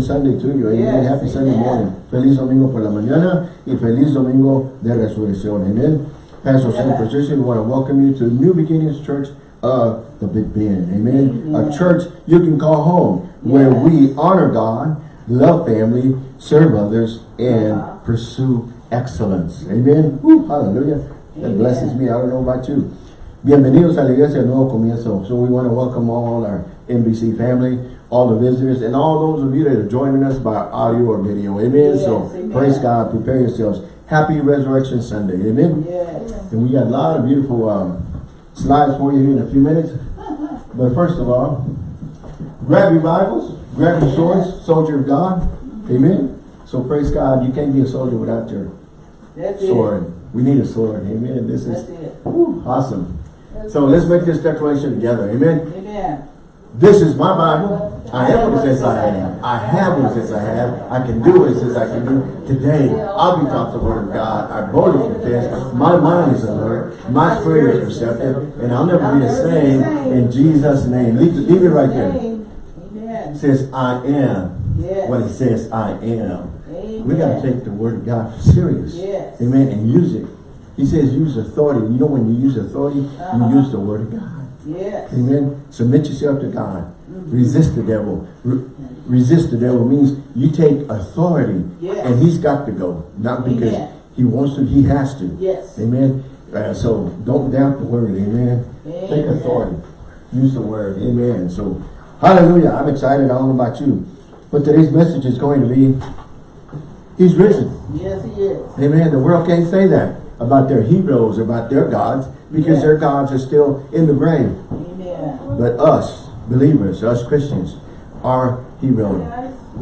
Sunday to you. Amen. Yes, Happy Sunday morning. Feliz domingo por la mañana y feliz domingo de resurrección. Amen. Pastor Sam Yes. Patricia, we want to welcome you to New Beginnings Church of the Big Bend. Amen. Amen. A church you can call home where we honor God, love family, serve others, and Uh-huh. pursue excellence. Amen. Woo, hallelujah. That Amen. blesses me. I don't know about you. Bienvenidos a la iglesia Nuevo Comienzo. So we want to welcome all our NBC family, all the visitors, and all those of you that are joining us by audio or video. Amen. Yes, so amen. praise God. Prepare yourselves. Happy Resurrection Sunday. Amen. Yes. And we got a lot of beautiful um, slides for you here in a few minutes. But first of all, grab your Bibles, grab your swords, soldier of God. Amen. So praise God. You can't be a soldier without your That's it. sword. We need a sword. Amen. This That's is it. whew, awesome. So let's make this declaration together. Amen. Amen. This is my Bible. I am what it says I am. I have what it says I have. I can do what it says I can do. Today, I'll be taught the word of God. I boldly confess. My mind is alert. My spirit is receptive. And I'll never be the same in Jesus' name. Leave, leave it right there. It says I am what it says I am. We got to take the word of God serious. Amen. And use it. He says use authority. You know when you use authority, Uh-huh. you use the word of God. Yes. Amen. Submit yourself to God. Mm-hmm. Resist the devil. Re- resist the devil means you take authority Yes. and he's got to go. Not because Amen. he wants to, he has to. Yes. Amen. Uh, so don't doubt the word. Amen. Take authority. Use the word. Amen. So hallelujah. I'm excited. I don't know about you. But today's message is going to be He's risen. Yes, he is. Amen. The world can't say that about their heroes, about their gods, because Yeah. their gods are still in the grave. Amen. But us, believers, us Christians, our hero,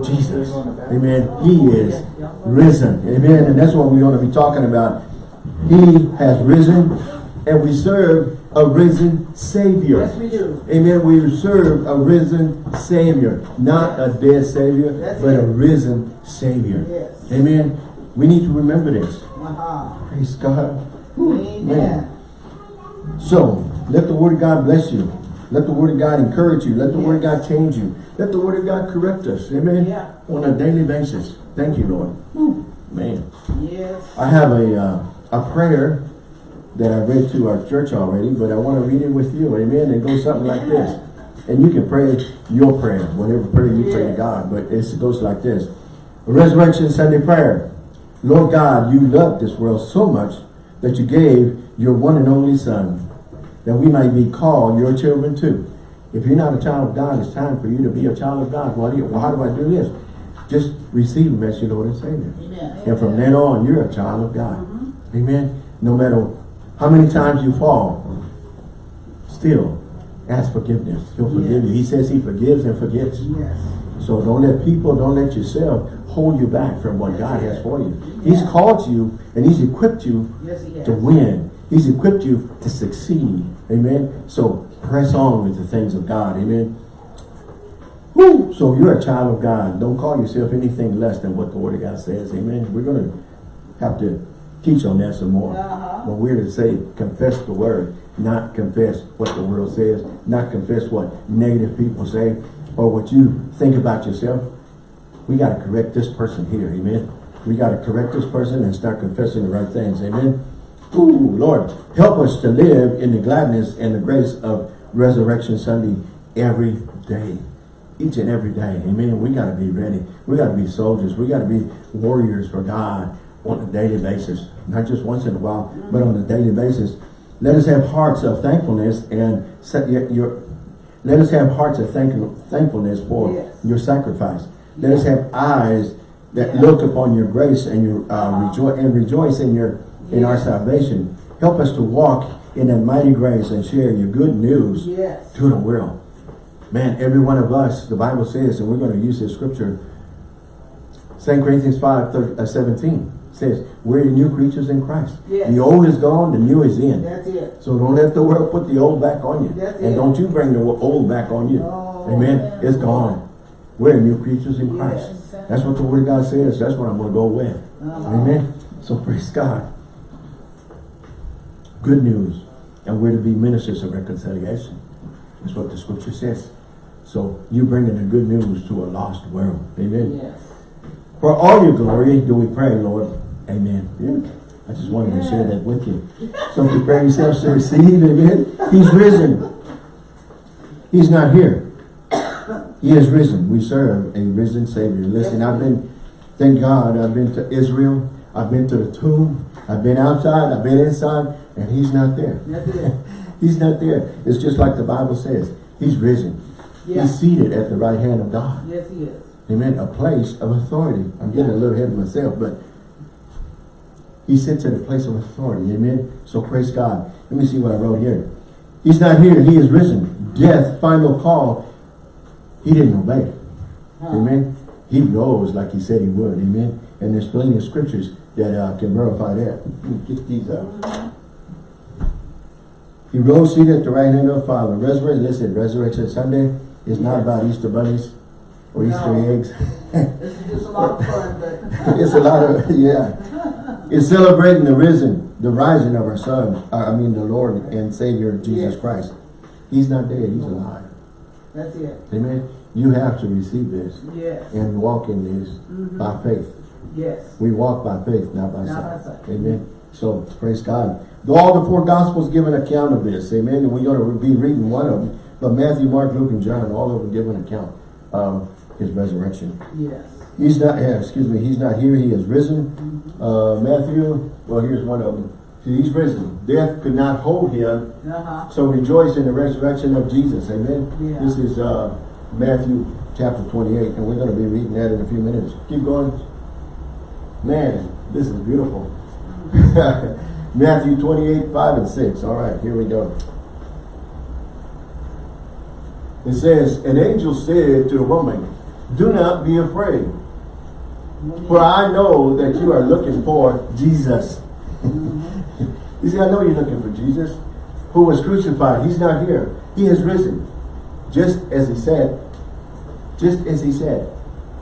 Jesus. Amen. He is risen. Amen. And that's what we're going to be talking about. He has risen and we serve a risen Savior. Yes, we do. Amen. We serve a risen Savior. Not a dead Savior, That's but a risen Savior. Yes. Amen. We need to remember this. Uh-huh. Praise God. Amen. man. So, let the Word of God bless you. Let the Word of God encourage you. Let the Word of God change you. Let the Word of God correct us. Amen. Yeah. On a daily basis. Thank you, Lord. Whew, Man. Yes. I have a uh, a prayer that I read to our church already, but I want to read it with you. Amen. It goes something like this. And you can pray your prayer, whatever prayer you pray to God, but it goes like this. Resurrection Sunday prayer. Lord God, you loved this world so much that you gave your one and only Son, that we might be called your children too. If you're not a child of God, it's time for you to be a child of God. Well, well how do I do this? Just receive Him as your Lord and Savior. Amen. And from then on, you're a child of God. Mm-hmm. Amen. No matter how many times you fall, still ask forgiveness. He'll forgive you. He says he forgives and forgets. Yes. So don't let people, don't let yourself hold you back from what God has for you. He's called you and he's equipped you Yes, he to win. He's equipped you to succeed. Amen. So press on with the things of God. Amen. Woo! So you're a child of God. Don't call yourself anything less than what the Word of God says. Amen. We're going to have to teach on that some more. Uh-huh. But we're to say, confess the Word, not confess what the world says, not confess what negative people say, or what you think about yourself. We got to correct this person here. Amen. We got to correct this person and start confessing the right things. Amen. Ooh, Lord, help us to live in the gladness and the grace of Resurrection Sunday every day. Each and every day. Amen. We got to be ready. We got to be soldiers. We got to be warriors for God on a daily basis. Not just once in a while, but on a daily basis. Let us have hearts of thankfulness and set your, your let us have hearts of thank, thankfulness for Yes. your sacrifice. Let us have eyes that Yeah. look upon your grace and your uh, Uh-huh. rejoice and rejoice in your in our salvation. Help us to walk in that mighty grace and share your good news Yes. to the world. Man, every one of us, the Bible says, and we're going to use this scripture, 2 Corinthians 5, 30, uh, 17 says, we're the new creatures in Christ. Yes. The old is gone, the new is in. That's it. So don't let the world put the old back on you. That's and it. don't you bring the old back on you. No, Amen. man. It's gone. We're new creatures in Christ. Yes. That's what the word of God says. That's what I'm going to go with. Uh-huh. Amen. So praise God. Good news. And we're to be ministers of reconciliation. That's what the scripture says. So you're bringing the good news to a lost world. Amen. Yes. For all your glory do we pray, Lord. Amen. Yeah. I just wanted to share that with you. So prepare yourselves to receive. Amen. He's risen. He's not here. He is risen. We serve a risen Savior. Listen, I've been, thank God, I've been to Israel. I've been to the tomb. I've been outside. I've been inside. And he's not there. He's not there. It's just like the Bible says. He's risen. Yeah. He's seated at the right hand of God. Yes, he is. Amen. A place of authority. I'm getting a little ahead of myself, but he sits at a place of authority. Amen. So praise God. Let me see what I wrote here. He's not here. He is risen. Death, final call. He didn't obey. Amen. He rose like he said he would. Amen. And there's plenty of scriptures that uh, can verify that. Get these out. He rose seated at the right hand of the Father. Resurrection, listen, Resurrection Sunday is not about Easter bunnies or Easter No. eggs. Just a lot of fun, but. it's a lot of, yeah. It's celebrating the risen, the rising of our Son, uh, I mean the Lord and Savior Jesus Yes. Christ. He's not dead, he's alive. That's it. Amen. You have to receive this Yes. and walk in this Mhm. by faith. Yes. We walk by faith, not by Not by sight. sight. Amen. So praise God. All the four gospels give an account of this. Amen. And we're going to be reading one of them. But Matthew, Mark, Luke, and John, all of them give an account of his resurrection. Yes. He's not, yeah, excuse me, he's not here. He is risen. Mhm. Uh, Matthew, well, here's one of them. See, he's risen. Death could not hold him. Uh-huh. So rejoice in the resurrection of Jesus. Amen. Yeah. This is uh, Matthew chapter 28, and we're going to be reading that in a few minutes. Keep going. Man, this is beautiful. Matthew 28, 5 and 6. All right, here we go. It says, An angel said to the woman, Do not be afraid, for I know that you are looking for Jesus. you see, I know you're looking for Jesus, who was crucified. He's not here. He has risen. Just as he said, just as he said.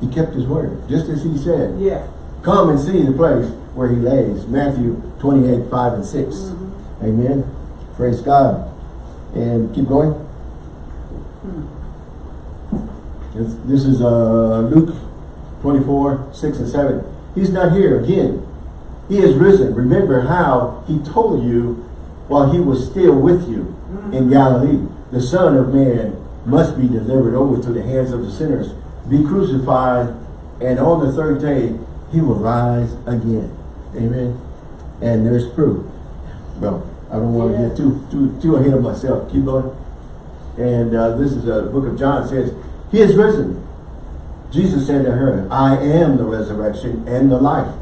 He kept his word. Just as he said. Yeah. Come and see the place where he lays. Matthew 28, 5 and 6. Mm-hmm. Amen. Praise God. And keep going. Hmm. This, this is uh, Luke 24, 6 and 7. He's not here again. He is risen. Remember how he told you while he was still with you in Galilee. The Son of Man must be delivered over to the hands of the sinners, be crucified, and on the third day he will rise again. Amen. And there's proof. Well, I don't want to Yeah. get too too too ahead of myself. Keep going. And uh, this is uh, the book of John says, He is risen. Jesus said to her, I am the resurrection and the life.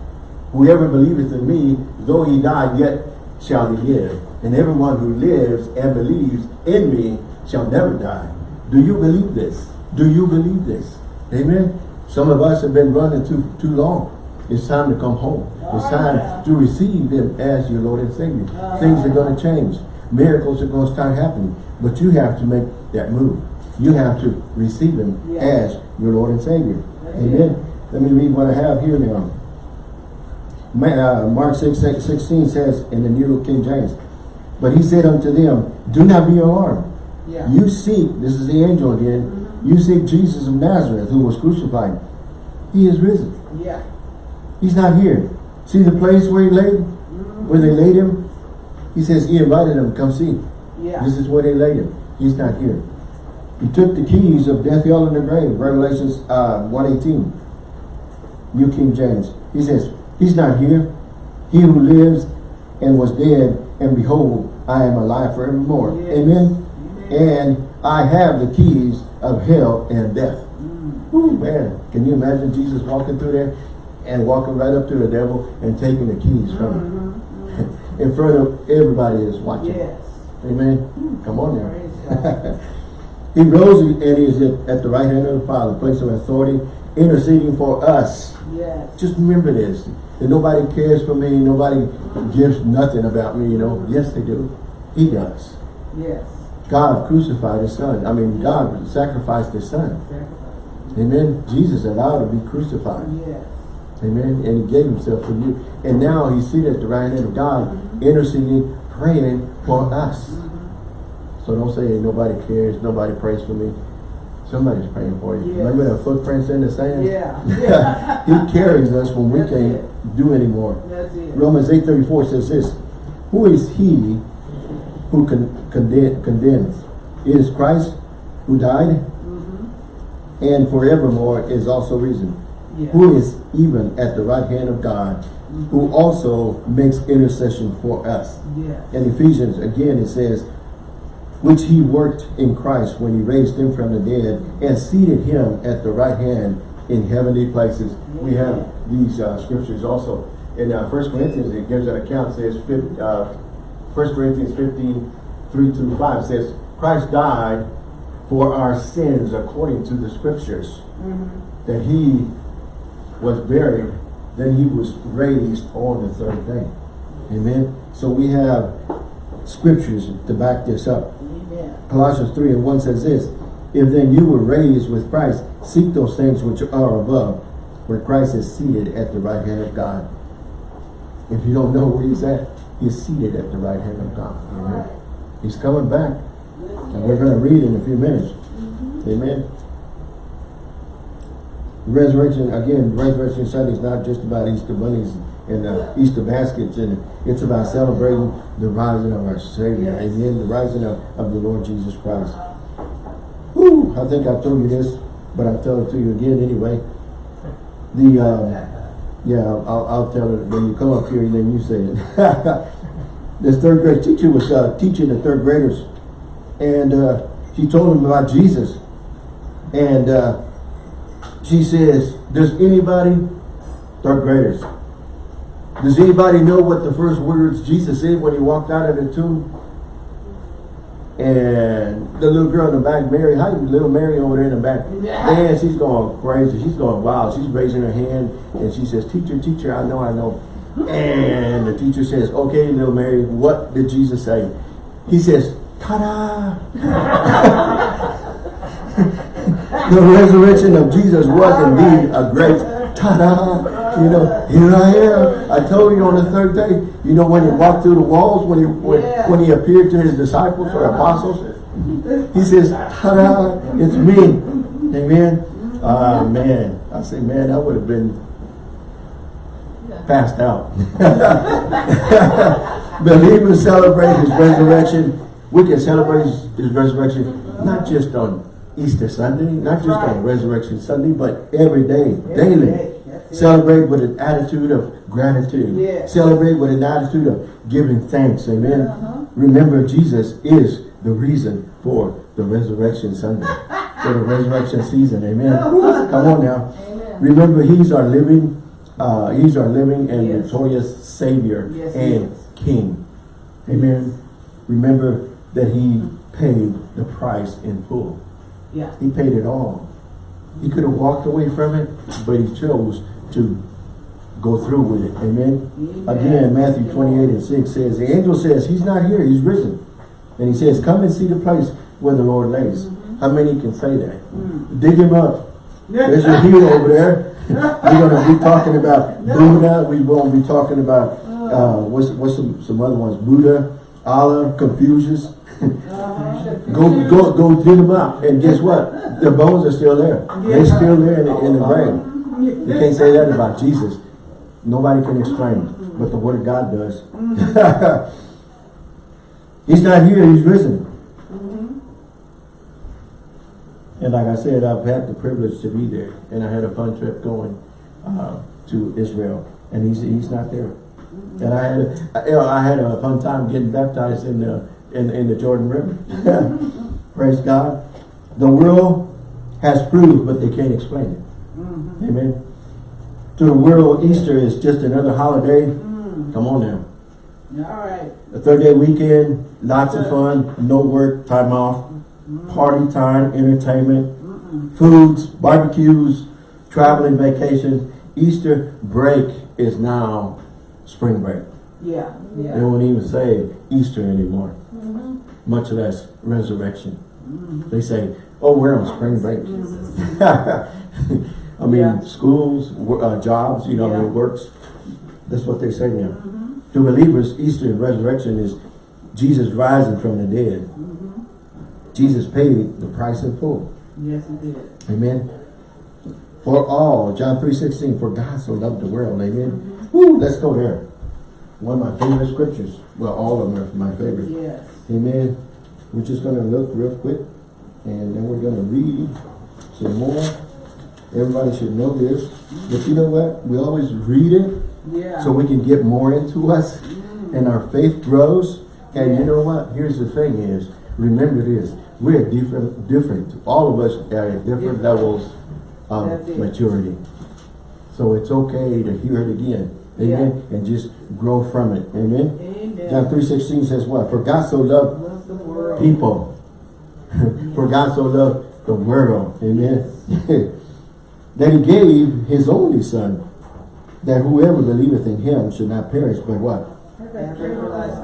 Whoever believeth in me, though he die, yet shall he live. And everyone who lives and believes in me shall never die. Do you believe this? Do you believe this? Amen. Some of us have been running too too long. It's time to come home. It's time to receive him as your Lord and Savior. Things are going to change. Miracles are going to start happening. But you have to make that move. You have to receive him as your Lord and Savior. That's Amen. Let me read what I have here now. Uh, Mark 6, 6, 16 says in the New King James, But he said unto them, Do not be alarmed. Yeah. You seek, this is the angel again, you seek Jesus of Nazareth who was crucified. He is risen. Yeah. He's not here. See the place where he laid, where they laid him? He says he invited them, come see. Yeah. This is where they laid him. He's not here. He took the keys of death, hell, and the grave. Revelations uh, 118. New King James. He says, He's not here. He who lives and was dead, and behold, I am alive forevermore. Yes. Amen. Amen. And I have the keys of hell and death. Mm. Ooh, man, can you imagine Jesus walking through there and walking right up to the devil and taking the keys from him? Mhm. In front of everybody is watching. Yes. Amen. Come on now. He rose and he is at, at the right hand of the Father, place of authority, interceding for us. Yes. Just remember this. That nobody cares for me, nobody gives nothing about me, you know. Yes, they do. He does. Yes. God crucified his son. I mean, God sacrificed his son. Sacrifice. Amen. Jesus allowed to be crucified. Yes. Amen. And he gave himself for you. And now he's seated at the right hand of God, interceding, praying for us. Mm-hmm. Mm-hmm. So don't say nobody cares, nobody prays for me. Somebody's praying for you. Yes. Remember the footprints in the sand? Yeah, yeah. he carries us when we That's can't it. do anymore. That's it. Romans 8.34 says this, Who is he who con condemn, condemns? It is Christ who died Mm-hmm. and forevermore is also risen. Yeah. Who is even at the right hand of God, who also makes intercession for us. Yes. In Ephesians, again, it says, which he worked in Christ when he raised him from the dead and seated him at the right hand in heavenly places. We have these uh, scriptures also. In uh, 1 Corinthians, it gives an account, says, uh, 1 Corinthians 15, 3 through 5 says, Christ died for our sins according to the scriptures, Mm-hmm. that he was buried, then he was raised on the third day. Amen. So we have scriptures to back this up. Colossians 3 and 1 says this, If then you were raised with Christ, seek those things which are above, where Christ is seated at the right hand of God. If you don't know where he's at, he's seated at the right hand of God. Amen. He's coming back. And we're going to read in a few minutes. Mm-hmm. Amen. Resurrection, again, Resurrection Sunday is not just about Easter bunnies and uh, Easter baskets, and it's about celebrating the rising of our Savior. Yes. Amen. The rising of, of the Lord Jesus Christ. Whew, I think I've told you this, but I'll tell it to you again anyway. The, uh, yeah, I'll, I'll tell it when you come up here and then you say it. this third grade teacher was uh, teaching the third graders and uh, she told them about Jesus. And uh, she says, does anybody, third graders, does anybody know what the first words Jesus said when he walked out of the tomb? And the little girl in the back, Mary, how you, little Mary over there in the back, Yeah. man, she's going crazy. She's going wild. She's raising her hand and she says, teacher, teacher, I know, I know. And the teacher says, okay, little Mary, what did Jesus say? He says, ta-da! the resurrection of Jesus was indeed a great ta-da. You know, here I am. I told you on the third day. You know, when he walked through the walls, when he when, when he appeared to his disciples or apostles, he says, ta-da, it's me. Amen. Ah, man. I say, man, that would have been passed out. Believers celebrate his resurrection. We can celebrate his resurrection not just on Easter Sunday, not just on Resurrection Sunday, but every day, daily. day. Celebrate with an attitude of gratitude. Yes. Celebrate with an attitude of giving thanks. Amen. Uh-huh. Remember, Jesus is the reason for the Resurrection Sunday, for the resurrection season. Amen. Come on now. Amen. Remember, He's our living, uh, He's our living and Yes. victorious Savior Yes, and. King. Amen. Remember that He paid the price in full. Yeah. He paid it all. He could have walked away from it, but He chose to go through with it. Amen. Amen. Again, Matthew 28 and 6 says, the angel says, He's not here, He's risen. And He says, come and see the place where the Lord lays. Mm-hmm. How many can say that? Mm. Dig Him up. There's your hero over there. We're going to be talking about Buddha. We're going to be talking about, uh, what's, what's some, some other ones? Buddha, Allah, Confucius. Uh-huh. Go, go, go dig them out. And guess what? Their bones are still there. They're still there in the, in the grave. You can't say that about Jesus. Nobody can explain it, but the Word of God does. he's not here, he's risen. And like I said, I've had the privilege to be there. And I had a fun trip going uh, to Israel. And he's he's not there. And I had a, I, you know, I had a fun time getting baptized in the in, in the Jordan River. Praise God. The world has proved, but they can't explain it. Mm-hmm. Amen. To the world, Easter is just another holiday. Mm. Come on now. All right. A third day weekend, lots of fun, no work, time off, mm-hmm. party time, entertainment, foods, barbecues, traveling vacations. Easter break is now spring break. Yeah. They won't even say Easter anymore, mm-hmm. much less resurrection. Mm-hmm. They say, oh, we're on spring break. Mm-hmm. I mean, Yeah. schools, uh, jobs, you know, I mean, Yeah. works. That's what they say now. To believers, Easter and resurrection is Jesus rising from the dead. Jesus paid the price in full. Yes, he did. Amen. For all, John 3.16, for God so loved the world. Amen. Woo, let's go there. One of my favorite scriptures. Well, all of them are my favorite. Yes. Amen. We're just going to look real quick and then we're going to read some more. Everybody should know this. But you know what? We always read it Yeah. so we can get more into us mm. and our faith grows. And you know what? Here's the thing is, remember this, we're different, different. All of us are at different Different. levels of maturity. So it's okay to hear it again. Amen. And just grow from it. Amen. Amen. John 3.16 says what? For God so loved the world. people. For God so loved the world. Amen. that he gave his only son, that whoever believeth in him should not perish, but what?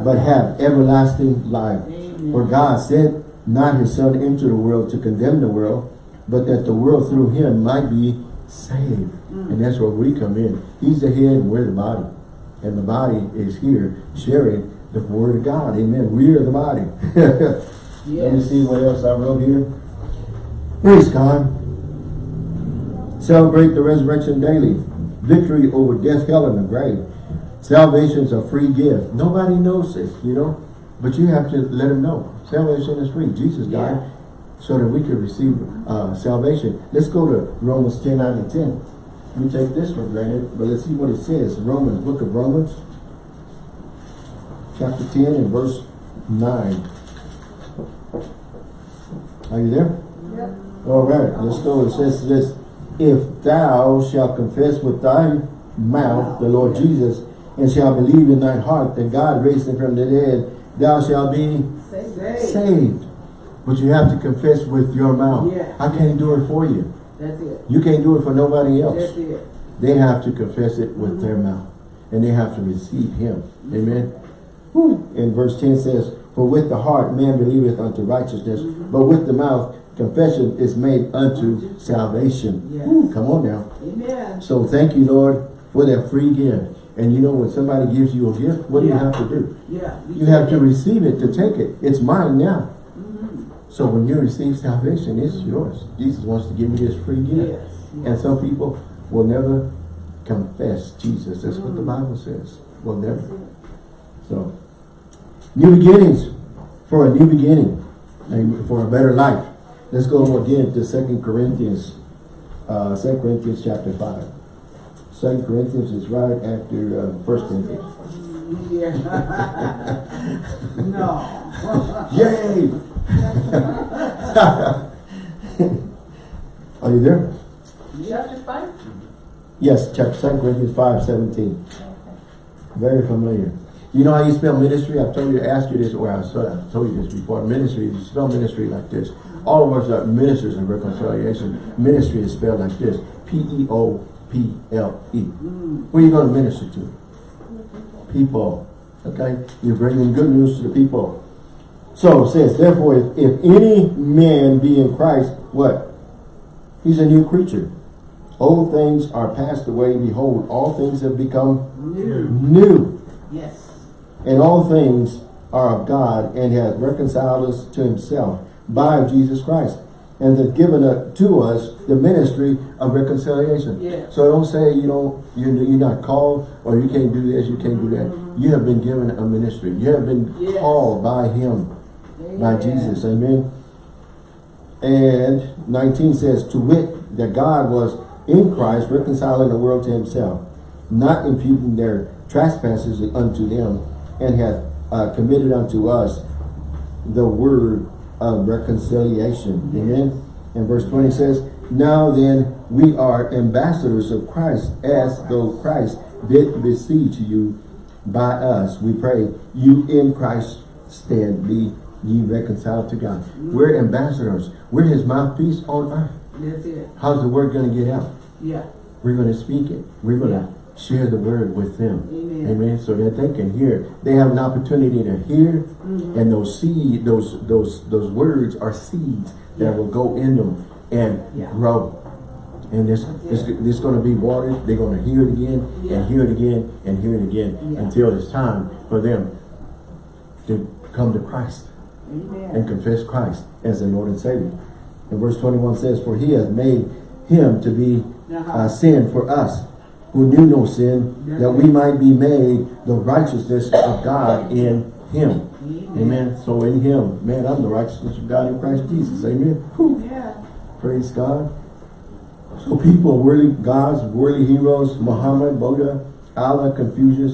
But have everlasting life. Amen. For God sent not his son into the world to condemn the world, but that the world through him might be saved. Mm. And that's where we come in. He's the head and we're the body. And the body is here sharing the word of God. Amen. We are the body. Let me see what else I wrote here. Praise God. Celebrate the resurrection daily. Victory over death, hell, and the grave. Salvation is a free gift. Nobody knows this, you know. But you have to let them know. Salvation is free. Jesus died Yeah. So that we could receive uh, salvation. Let's go to Romans 10, 9, and 10. We take this for granted, but let's see what it says. Romans, book of Romans, chapter 10 and verse 9. Are you there? Yep. All right, let's go. It says this, if thou shalt confess with thy mouth the Lord Jesus, and shalt believe in thy heart that God raised him from the dead, thou shalt be Say. saved. But you have to confess with your mouth. Yeah. I can't do it for you. That's it. You can't do it for nobody else. That's it. They have to confess it with their mm-hmm. mouth. And they have to receive him. Mm-hmm. Amen. Whew. And verse 10 says, For with the heart man believeth unto righteousness, mm-hmm. but with the mouth confession is made unto salvation. Yes. Whew, come on now. Amen. So thank you, Lord, for that free gift. And you know when somebody gives you a gift, what do you have to do? Yeah. You have to receive it to take it. It's mine now. So when you receive salvation, it's yours. Jesus wants to give you this free gift. Yes. And some people will never confess Jesus. That's what the Mm. Bible says. Will never. So, new beginnings for a new beginning and for a better life. Let's go again to Second Corinthians, uh, 2 Corinthians chapter 5. 2 Corinthians is right after uh, 1 Corinthians. Yeah. no. Yay! Are you there? Chapter five? Yes, chapter 2 Corinthians 5, 17. Very familiar. You know how you spell ministry? I've told you to ask you this, or I've told I've told you this before. Ministry, you spell ministry like this. All of us are ministers of reconciliation. Ministry is spelled like this. P-E-O-P-L-E. Hmm. Who are you going to minister to? People. Okay? You're bringing good news to the people. So it says, therefore, if, if any man be in Christ, what? He's a new creature. Old things are passed away. Behold, all things have become New. new. Yes. And all things are of God and hath reconciled us to himself by Jesus Christ. And has given uh, to us the ministry of reconciliation. Yes. So don't say you don't you're, you're not called or you can't do this, you can't do that. You have been given a ministry. You have been Yes. called by him by Jesus. Amen. And 19 says, To wit, that God was in Christ reconciling the world to himself, not imputing their trespasses unto them, and hath uh, committed unto us the word of reconciliation. Amen. And verse 20 says, Now then, we are ambassadors of Christ, as though Christ did beseech you by us. We pray, you in Christ's stead be ye reconciled to God. We're ambassadors. We're his mouthpiece on earth. That's it. How's the word going to get out? Yeah. We're going to speak it. We're going to share the word with them. Amen. Amen. So that they can hear. They have an opportunity to hear, Mhm. and those seed, those those those words are seeds that Yeah. will go in them and Yeah. grow. And this this, this going to be watered. They're going to hear it again Yeah. and hear it again and hear it again until it's time for them to come to Christ and confess Christ as the Lord and Savior. And verse 21 says, For he has made him to be uh, sin for us, who knew no sin, that we might be made the righteousness of God in him. Amen. So in him, man, I'm the righteousness of God in Christ Jesus. Amen. Yeah. Praise God. So people, worthy gods, worthy heroes, Muhammad, Buddha, Allah, Confucius.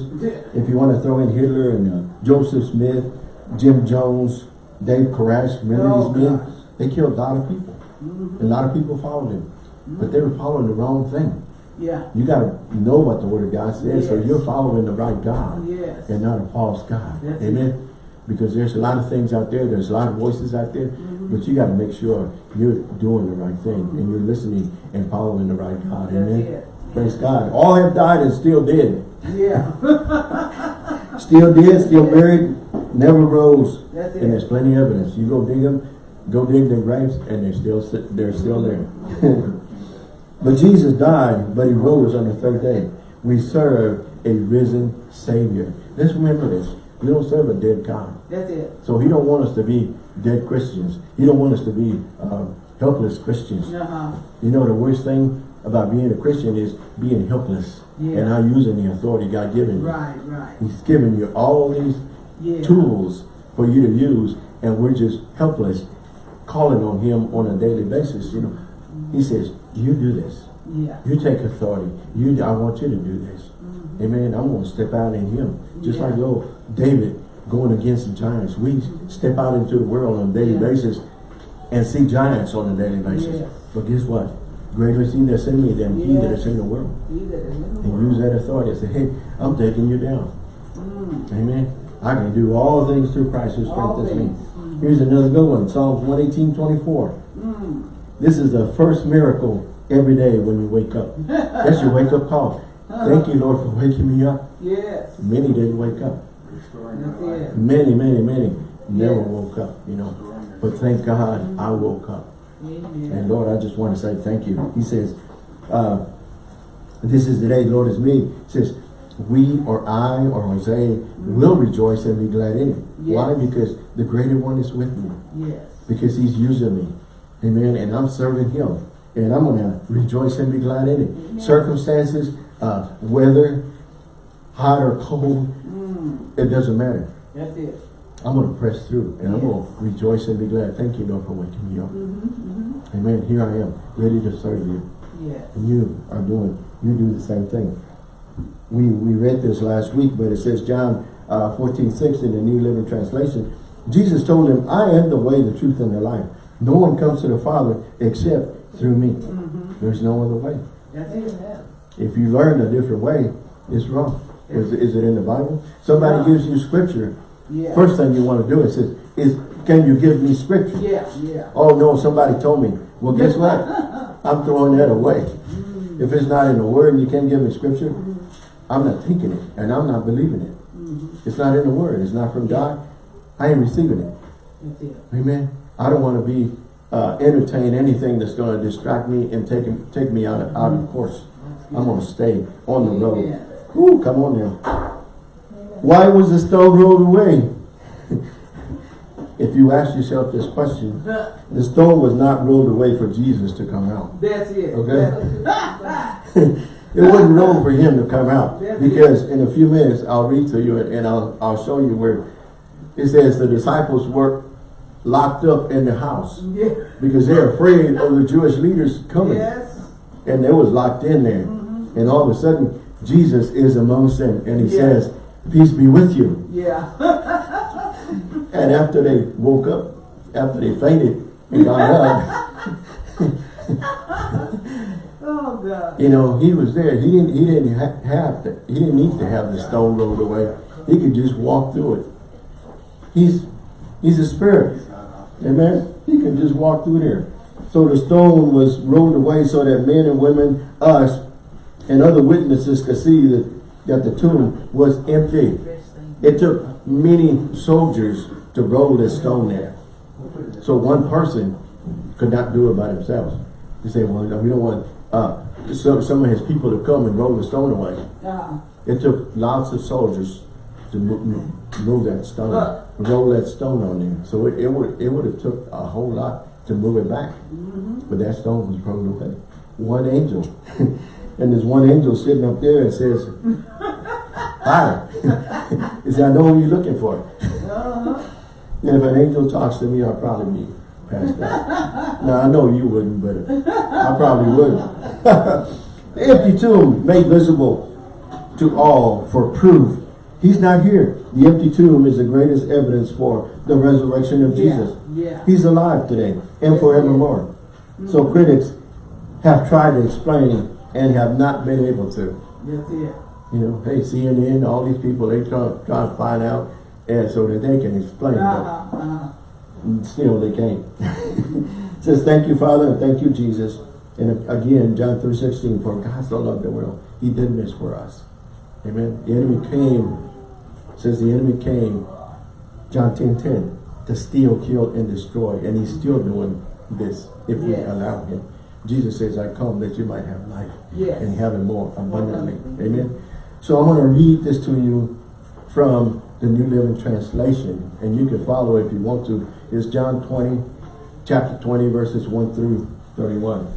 If you want to throw in Hitler and uh, Joseph Smith, Jim Jones, Dave Koresh, remember Oh, these men? gosh. They killed a lot of people. A lot of people followed him. But they were following the wrong thing. Yeah. You got to know what the Word of God says, so you're following the right God Yes. and not a false God. That's it. Amen. Because there's a lot of things out there, there's a lot of voices out there, mm-hmm. but you got to make sure you're doing the right thing and you're listening and following the right God. Amen. it. Praise God. All have died and still dead. Yeah. Still dead, still buried, never rose. That's it. And there's plenty of evidence. You go dig them, go dig their graves, and they're still they're still there. but Jesus died, but he rose on the third day. We serve a risen Savior. Let's remember this. We don't serve a dead God. That's it. So he don't want us to be dead Christians. He don't want us to be um, helpless Christians. Uh-huh. You know, the worst thing about being a Christian is being helpless Yeah. and not using the authority God given you. Right, right. He's given you all these Yeah. tools for you to use and we're just helpless calling on him on a daily basis you know he says you do this Yeah. you take authority you i want you to do this amen i'm going to step out in him just Yeah. like little david going against the giants we step out into the world on a daily Yeah. basis and see giants on a daily basis Yes. but guess what greater is he that's in me than he that Yes. is in the world He that is in the and world. use that authority and say hey i'm taking you down Mm. Amen. I can do all things through Christ who strengthens me. Mm. Here's another good one. Psalms 118, 24. Mm. This is the first miracle every day when you wake up. That's your wake up call. Thank you, Lord, for waking me up. Yes. Many didn't wake up. Many, many, many never Yes. woke up, you know. But thank God I woke up. Amen. And Lord, I just want to say thank you. He says, uh, this is the day the Lord has made. He says, we or I or Jose will rejoice and be glad in it. Why? Because the greater one is with me. Yes. Because he's using me. Amen. And I'm serving him. And I'm going to rejoice and be glad in it. Amen. Circumstances, uh, weather, hot or cold, Mm. it doesn't matter. That's it. I'm going to press through and I'm going to rejoice and be glad. Thank you, Lord, for waking me up. Mm-hmm. Mm-hmm. Amen. Here I am, ready to serve you. Yes. And you are doing, you do the same thing. We, we read this last week, but it says John uh, 14, 6 in the New Living Translation. Jesus told him, I am the way, the truth, and the life. No one comes to the Father except through me. Mm-hmm. There's no other way. That's it. If you learn a different way, it's wrong. Is, is it in the Bible? Somebody Yeah. gives you scripture. Yeah. First thing you want to do is, says, is can you give me scripture? Yeah. Yeah. Oh no, somebody told me. Well, guess what? I'm throwing that away. Mm. If it's not in the word and you can't give me scripture, I'm not thinking it and I'm not believing it. Mm-hmm. It's not in the word. It's not from God. I ain't receiving it. It. Amen. I don't want to be uh, entertain anything that's going to distract me and take take me out of, out of course. I'm going to stay on the road. Whew, come on now. Why was the stone rolled away? if you ask yourself this question, the stone was not rolled away for Jesus to come out. That's it. Okay. It wasn't wrong for him to come out because in a few minutes I'll read to you and I'll, I'll show you where it says the disciples were locked up in the house yeah. because they're afraid of the Jewish leaders coming Yes. and they was locked in there mm-hmm. and all of a sudden Jesus is amongst them and he Yeah. says peace be with you Yeah. and after they woke up after they fainted and got up oh God. You know, he was there. He didn't. He didn't have. To, he didn't need to have the stone rolled away. He could just walk through it. He's he's a spirit. Amen. He can just walk through there. So the stone was rolled away so that men and women, us, and other witnesses could see that that the tomb was empty. It took many soldiers to roll this stone there. So one person could not do it by themselves. You say, well, we don't want uh, some, some of his people to come and roll the stone away. Uh, It took lots of soldiers to move, move that stone, Uh. Roll that stone on there. So it, it would it would have took a whole lot to move it back. But that stone was rolled away. One angel. and there's one angel sitting up there and says, Hi. he said, I know who you're looking for. Uh-huh. And if an angel talks to me, I'll probably be passed out. now, I know you wouldn't, but I probably would. the empty tomb made visible to all for proof. He's not here. The empty tomb is the greatest evidence for the resurrection of Jesus. Yeah. He's alive today and forevermore. So critics have tried to explain and have not been able to. That's it. You know, hey, CNN, all these people, they try, try to find out and so that they can explain. But Uh-huh. Uh-huh. and still they can't. says, thank you, Father, and thank you, Jesus. And again, John 3.16, for God so loved the world, he did this for us. Amen. The enemy came, says the enemy came, John 10, 10, to steal, kill, and destroy. And he's still doing this if we allow him. Jesus says, I come that you might have life Yes. and have it more abundantly. abundantly. Amen. So I'm going to read this to you from the New Living Translation, and you can follow if you want to. It's John 20, chapter 20, verses 1 through 31.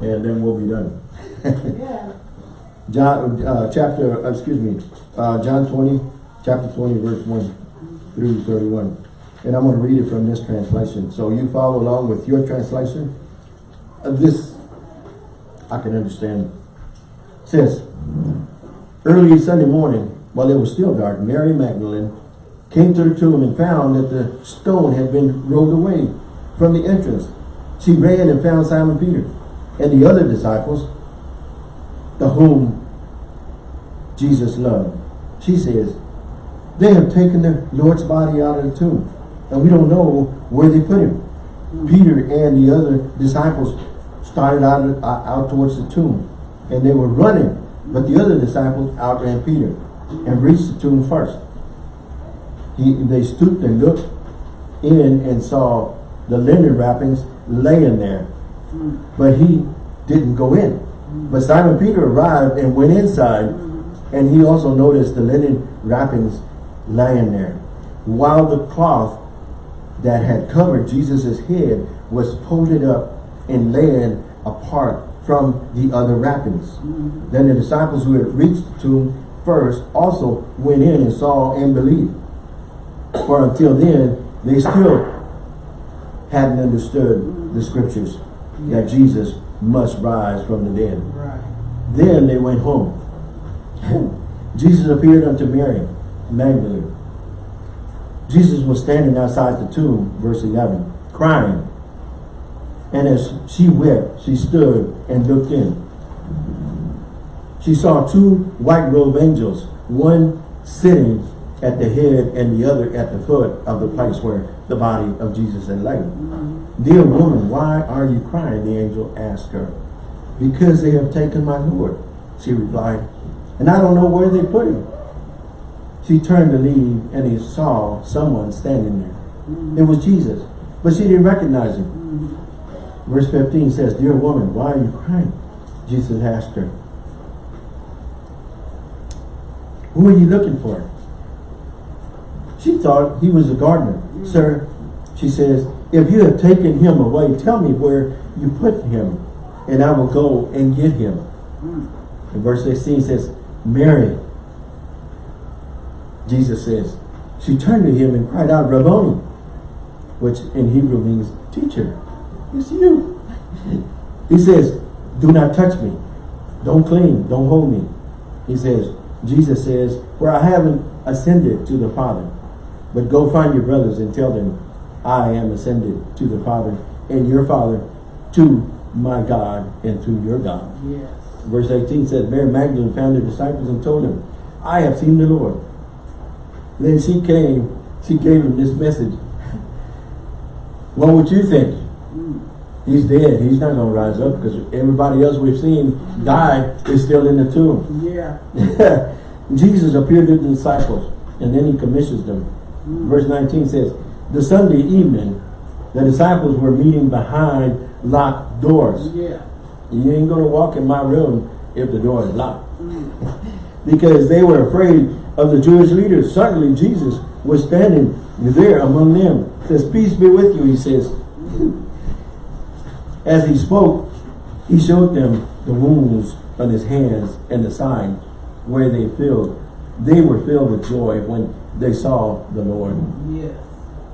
And then we'll be done. Yeah. John, uh, chapter, uh, excuse me, uh, John 20, chapter 20, verse 1 through 31. And I'm going to read it from this translation. So you follow along with your translation. Uh, this, I can understand. It says, early Sunday morning, while it was still dark, Mary Magdalene came to the tomb and found that the stone had been rolled away from the entrance. She ran and found Simon Peter and the other disciples, the whom Jesus loved. She says, they have taken the Lord's body out of the tomb, and we don't know where they put him. Hmm. Peter and the other disciples started out, uh, out towards the tomb, and they were running, but the other disciples outran Peter and reached the tomb first. He, they stooped and looked in and saw the linen wrappings laying there, hmm. but he didn't go in. Hmm. But Simon Peter arrived and went inside, and he also noticed the linen wrappings lying there, while the cloth that had covered Jesus' head was folded up and laying apart from the other wrappings. Mm-hmm. Then the disciples who had reached the tomb first also went in and saw and believed. For until then, they still hadn't understood the scriptures that Jesus must rise from the dead. Right. Then they went home. Jesus appeared unto Mary Magdalene. Jesus was standing outside the tomb, verse 11, crying. And as she wept, she stood and looked in. She saw two white robed angels, one sitting at the head and the other at the foot of the place where the body of Jesus had lain. Mm-hmm. Dear woman, why are you crying? The angel asked her. Because they have taken my Lord, she replied, and I don't know where they put him. She turned to leave and he saw someone standing there. Mm. It was Jesus, but she didn't recognize him. Mm. Verse 15 says, Dear woman, why are you crying? Jesus asked her, Who are you looking for? She thought he was a gardener. Mm. Sir, she says, if you have taken him away, tell me where you put him, and I will go and get him. And verse 16 says, Mary. Jesus says, she turned to him and cried out, Rabboni, which in Hebrew means teacher. It's you. He says, do not touch me. Don't cling. Don't hold me. He says, Jesus says, where I haven't ascended to the Father, but go find your brothers and tell them, I am ascended to the Father and your Father, to my God and to your God. Yes. Verse 18 says, Mary Magdalene found the disciples and told them, I have seen the Lord. Then she came, she gave him this message. What would you think? He's dead. He's not going to rise up because everybody else we've seen die is still in the tomb. Yeah. Jesus appeared to the disciples and then he commissions them. Mm. Verse 19 says, the Sunday evening, the disciples were meeting behind locked doors. Yeah. You ain't going to walk in my room if the door is locked. Mm. because they were afraid of the Jewish leaders. Certainly Jesus was standing there among them. Says, peace be with you, he says. Mm. As he spoke, he showed them the wounds on his hands and the side where they filled. They were filled with joy when they saw the Lord. Yes.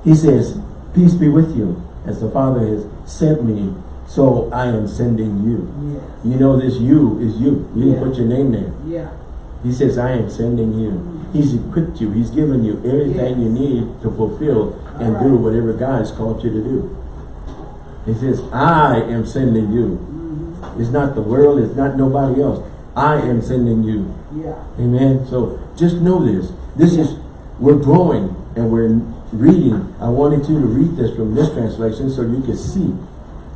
He says, Peace be with you, as the Father has sent me, so I am sending you. Yes. You know this you is you. You Yeah. put your name there. Yeah. He says, I am sending you. Mm-hmm. He's equipped you. He's given you everything you need to fulfill and do whatever God has called you to do. He says, I am sending you. Mm-hmm. It's not the world. It's not nobody else. I am sending you. Yeah. Amen. So just know this. This is, we're growing and we're reading. I wanted you to read this from this translation so you can see.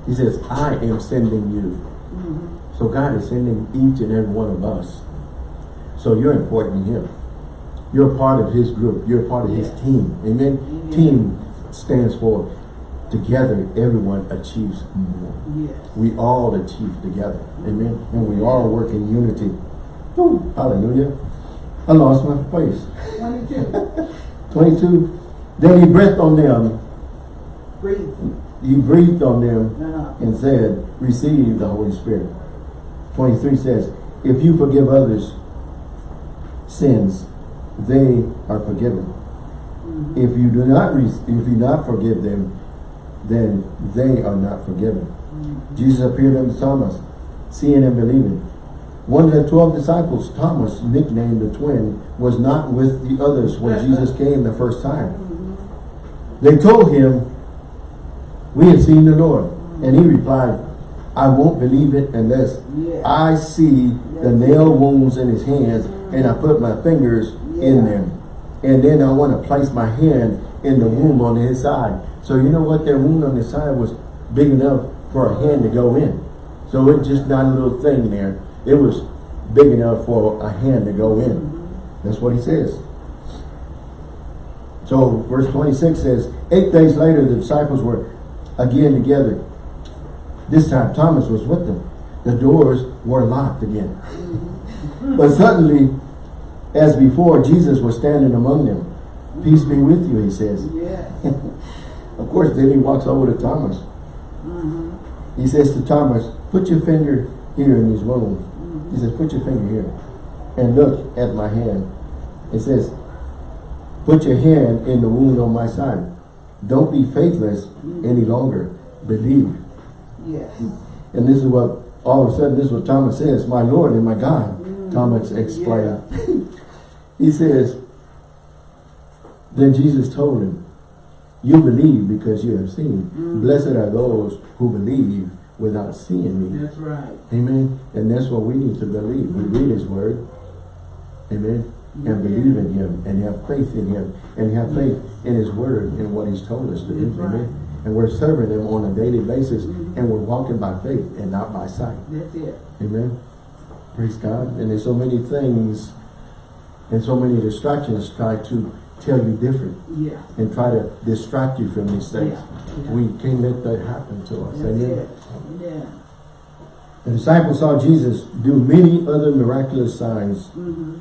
He says, I am sending you. Mm-hmm. So God is sending each and every one of us. So you're important to Him. You're part of His group. You're part of His team. Amen. Amen. Team stands for together everyone achieves more. Yes. We all achieve together. Mm-hmm. Amen. And we all work in unity. Woo, hallelujah. I lost my place. Twenty-two. 22. Then he breathed on them. Breathe. He breathed on them Uh-huh. and said, receive the Holy Spirit. 23 says, if you forgive others sins, they are forgiven. Mm-hmm. If you do not, if you not forgive them, then they are not forgiven. Mm-hmm. Jesus appeared unto Thomas, seeing and believing. One of the twelve disciples, Thomas, nicknamed the twin, was not with the others when Jesus came the first time. Mm-hmm. They told him, we have seen the Lord. And he replied, I won't believe it unless Yeah. I see the nail wounds in his hands and I put my fingers in them. And then I want to place my hand in the wound on his side. So you know what? Their wound on his side was big enough for a hand to go in. So it's just not a little thing there. It was big enough for a hand to go in. Mm-hmm. That's what he says. So verse 26 says, Eight days later the disciples were again together. This time Thomas was with them. The doors were locked again. but suddenly, as before, Jesus was standing among them. Peace be with you, he says. Yes. Of course, then he walks over to Thomas. Mm-hmm. He says to Thomas, put your finger here in these wounds. Mm-hmm. He says, put your finger here and look at my hand. It says, put your hand in the wound on my side. Don't be faithless any longer. Believe. Yes. And this is what, all of a sudden, this is what Thomas says, my Lord and my God. Mm. Thomas explained. he says, then Jesus told him, you believe because you have seen. Mm. Blessed are those who believe without seeing me. That's right. Amen. And that's what we need to believe. We read his word. Amen. And believe in him and have faith in him and have faith in his word and what he's told us to do. Right. Amen. And we're serving him on a daily basis and we're walking by faith and not by sight. That's it. Amen. Praise God. And there's so many things and so many distractions try to tell you different Yeah. and try to distract you from these things. Yeah. We can't let that happen to us. That's Amen. Yeah. The disciples saw Jesus do many other miraculous signs Mm-hmm.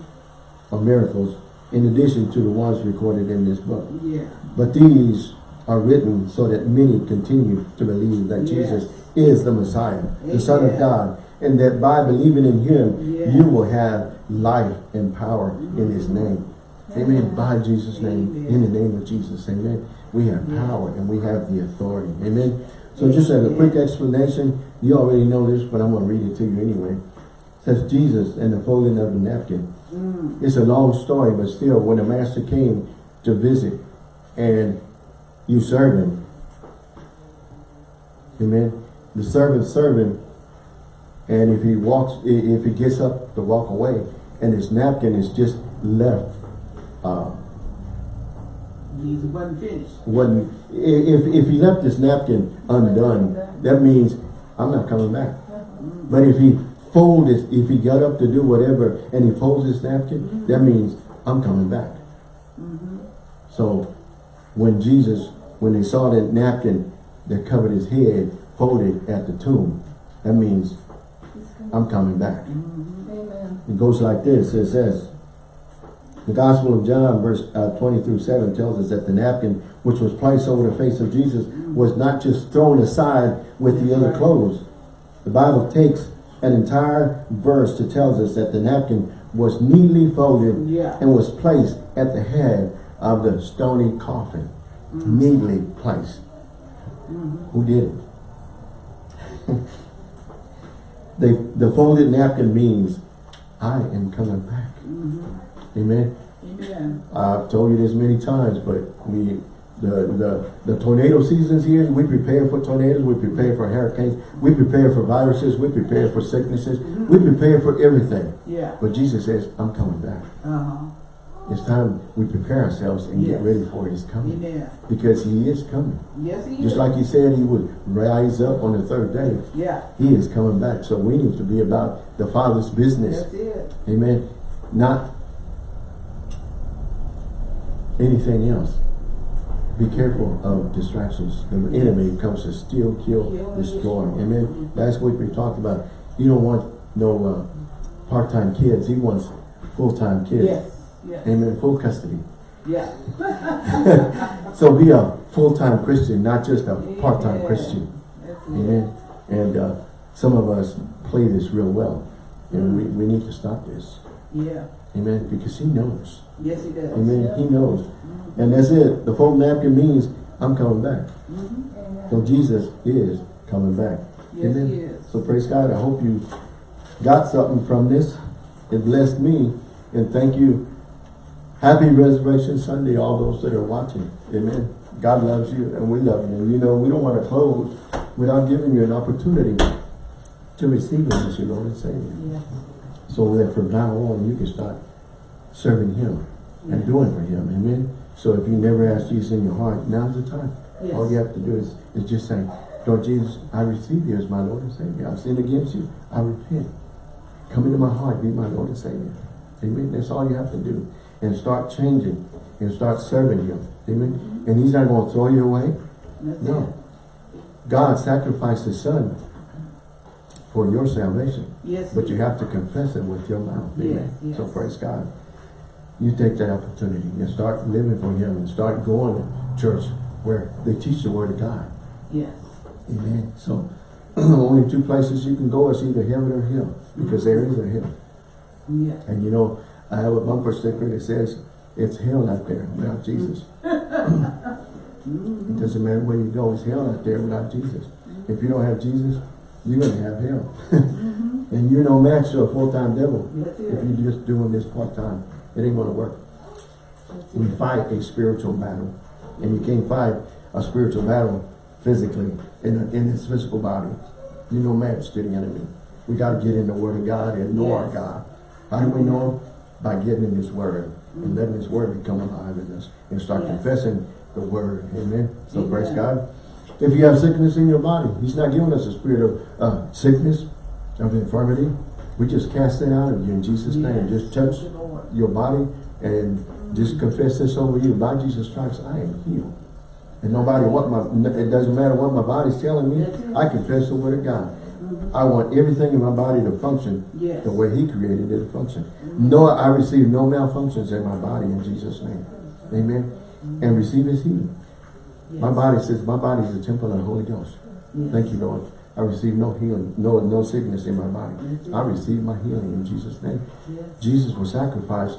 Or miracles in addition to the ones recorded in this book. Yeah. But these are written so that many continue to believe that Yes. Jesus is the Messiah, the Son of God, and that by believing in Him, Yeah. you will have life and power in His name. Amen. Amen. By Jesus' name, Amen. in the name of Jesus. Amen. We have Yeah. power and we have the authority. Amen. So just as a quick explanation, you already know this, but I'm going to read it to you anyway. It says Jesus and the folding of the napkin. Mm. It's a long story, but still, when the master came to visit and you serve him, amen, the servant serve him, and if he walks, if he gets up to walk away, and his napkin is just left, uh, wasn't finished. wasn't, if, if he left his napkin undone, that means, I'm not coming back. But if he fold his, if he got up to do whatever and he folds his napkin, mm-hmm. that means I'm coming back. Mm-hmm. So when Jesus, when they saw that napkin that covered his head folded at the tomb, that means I'm coming back. Mm-hmm. Amen. It goes like this, it says, the Gospel of John, verse uh, 20 through 7 tells us that the napkin which was placed over the face of Jesus, mm. was not just thrown aside with the other right. clothes. The Bible takes an entire verse to tells us that the napkin was neatly folded Yeah. and was placed at the head of the stony coffin. Mm. Neatly placed. Mm-hmm. Who did it? the, the folded napkin means, I am coming back. Mm-hmm. Amen. Amen. I've told you this many times, but we, the, the, the tornado seasons here, we prepare for tornadoes, we prepare for hurricanes, we prepare for viruses, we prepare for sicknesses, we prepare for everything. Yeah. But Jesus says, I'm coming back. Uh-huh. It's time we prepare ourselves and get ready for his coming. Amen. Because he is coming. Yes, he Just is. like he said he would rise up on the third day. Yeah. He is coming back. So we need to be about the Father's business. That's it. Amen. Not anything else. Be careful of distractions. The enemy comes to steal, kill, destroy. Amen. Last week we talked about you don't want no uh, part-time kids. He wants full-time kids. Yes. Yes. Amen. Full custody. Yeah. So be a full-time Christian, not just a part-time Yeah. Christian. That's it. Amen. And uh, some of us play this real well. And we, we need to stop this. Yeah. Amen. Because he knows. Yes, he does. Amen. He knows. Mm-hmm. And that's it. The fold napkin means I'm coming back. Mm-hmm. So Jesus is coming back. Yes, he is. So praise God. I hope you got something from this. It blessed me. And thank you. Happy Resurrection Sunday, all those that are watching. Amen. God loves you and we love you. You know, we don't want to close without giving you an opportunity to receive Him as your Lord and Savior. Yeah. So that from now on you can start serving Him and doing for Him. Amen. So if you never ask Jesus in your heart, now's the time. Yes. All you have to do is, is just say, Lord Jesus, I receive you as my Lord and Savior. I've sinned against you. I repent. Come into my heart, be my Lord and Savior. Amen. That's all you have to do. And start changing and start serving Him. Amen. Mm-hmm. And He's not going to throw you away. That's No. God sacrificed His Son for your salvation. Yes. But you have to confess it with your mouth. Amen. Yes, So praise God. You take that opportunity and start living for Him and start going to church where they teach the Word of God. Yes. Amen. So only two places you can go is either heaven or hell because there is a hell. Yeah. And you know, I have a bumper sticker that says it's hell out there without Jesus. It doesn't matter where you go, it's hell out there without Jesus. If you don't have Jesus, you're going to have hell. and you're no match to a full-time devil. That's If it. you're just doing this part-time, it ain't going to work. That's We it. fight a spiritual battle. And you can't fight a spiritual battle physically in, a, in this physical body. You're no match to the enemy. We got to get in the Word of God and know our God. How do we know Him? By getting in His Word and letting His Word become alive in us and start Yes. confessing the Word. Amen. So praise God. If you have sickness in your body, He's not giving us a spirit of uh, sickness, of infirmity. We just cast it out of you in Jesus' name. Just touch Thank you, Lord. your body and just confess this over you. By Jesus Christ, I am healed. And nobody what my it doesn't matter what my body's telling me. I confess the word of God. I want everything in my body to function Yes. the way He created it to function. No, I receive no malfunctions in my body in Jesus' name. Amen. And receive His healing. My body says my body is a temple of the Holy Ghost. Yes. Thank you, Lord. I receive no healing, no no sickness in my body. I receive my healing in Jesus' name. Jesus was sacrificed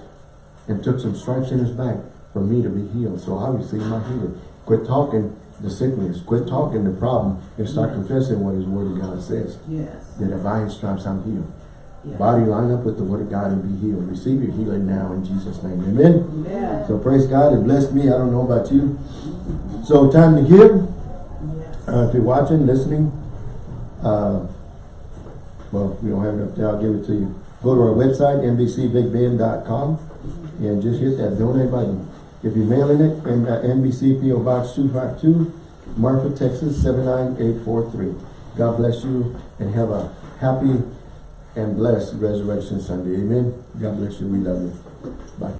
and took some stripes in his back for me to be healed. So I received my healing. Quit talking the sickness. Quit talking the problem and start confessing what his word of God says. Yes. That by his stripes I'm healed. Yes. Body line up with the word of God and be healed. Receive your healing now in Jesus' name. Amen. So praise God. It blessed me. I don't know about you. So time to give. Uh, if you're watching, listening, uh, well, we don't have it up there, I'll give it to you. Go to our website, nbcbigbend.com, and just hit that donate button. If you're mailing it, and uh, NBC PO Box 252, Marfa, Texas 79843. God bless you and have a happy and blessed Resurrection Sunday. Amen. God bless you. We love you. Bye.